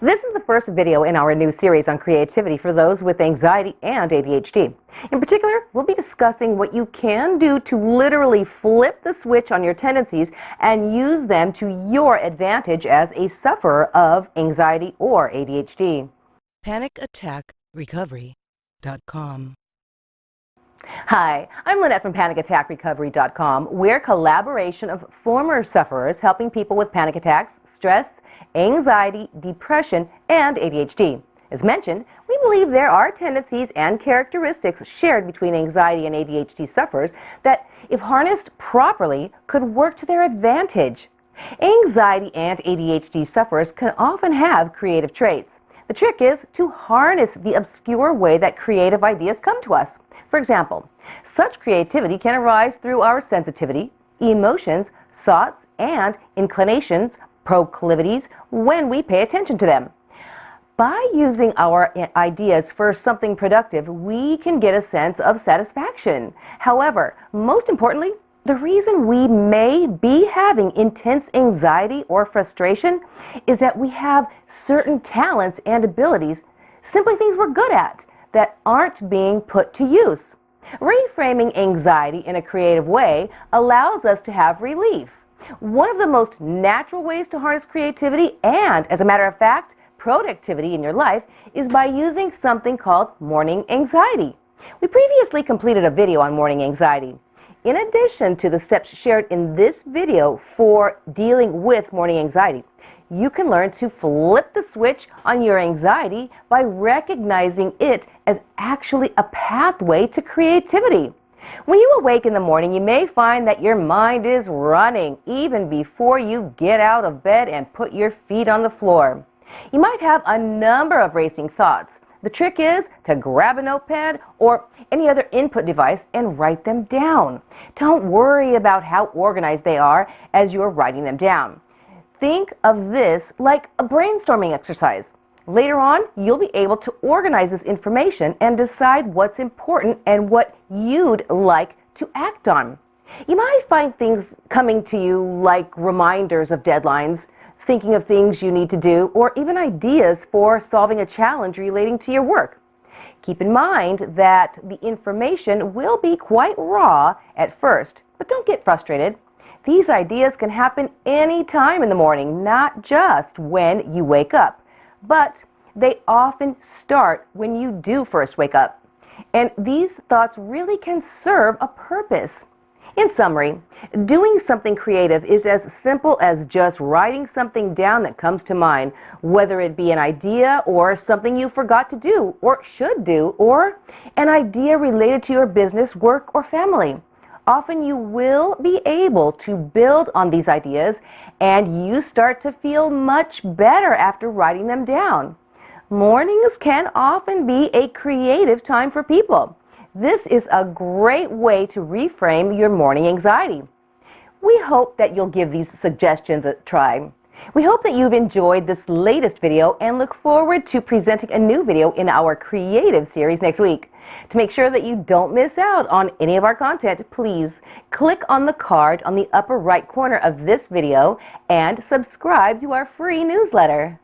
This is the first video in our new series on creativity for those with anxiety and ADHD. In particular, we'll be discussing what you can do to literally flip the switch on your tendencies and use them to your advantage as a sufferer of anxiety or ADHD. PanicAttackRecovery.com Hi, I'm Lynette from PanicAttackRecovery.com. We're a collaboration of former sufferers helping people with panic attacks, stress, anxiety, depression, and ADHD. As mentioned, we believe there are tendencies and characteristics shared between anxiety and ADHD sufferers that, if harnessed properly, could work to their advantage. Anxiety and ADHD sufferers can often have creative traits. The trick is to harness the obscure way that creative ideas come to us. For example, such creativity can arise through our sensitivity, emotions, thoughts, and inclinations proclivities when we pay attention to them. By using our ideas for something productive, we can get a sense of satisfaction. However, most importantly, the reason we may be having intense anxiety or frustration is that we have certain talents and abilities, simply things we're good at, that aren't being put to use. Reframing anxiety in a creative way allows us to have relief. One of the most natural ways to harness creativity and, as a matter of fact, productivity in your life is by using something called morning anxiety. We previously completed a video on morning anxiety. In addition to the steps shared in this video for dealing with morning anxiety, you can learn to flip the switch on your anxiety by recognizing it as actually a pathway to creativity. When you awake in the morning, you may find that your mind is running even before you get out of bed and put your feet on the floor. You might have a number of racing thoughts. The trick is to grab a notepad or any other input device and write them down. Don't worry about how organized they are as you're writing them down. Think of this like a brainstorming exercise. Later on, you'll be able to organize this information and decide what's important and what you'd like to act on. You might find things coming to you like reminders of deadlines, thinking of things you need to do, or even ideas for solving a challenge relating to your work. Keep in mind that the information will be quite raw at first, but don't get frustrated. These ideas can happen any time in the morning, not just when you wake up but they often start when you do first wake up. And these thoughts really can serve a purpose. In summary, doing something creative is as simple as just writing something down that comes to mind, whether it be an idea or something you forgot to do or should do, or an idea related to your business, work, or family. Often you will be able to build on these ideas and you start to feel much better after writing them down. Mornings can often be a creative time for people. This is a great way to reframe your morning anxiety. We hope that you'll give these suggestions a try. We hope that you've enjoyed this latest video and look forward to presenting a new video in our creative series next week. To make sure that you don't miss out on any of our content, please click on the card on the upper right corner of this video and subscribe to our free newsletter.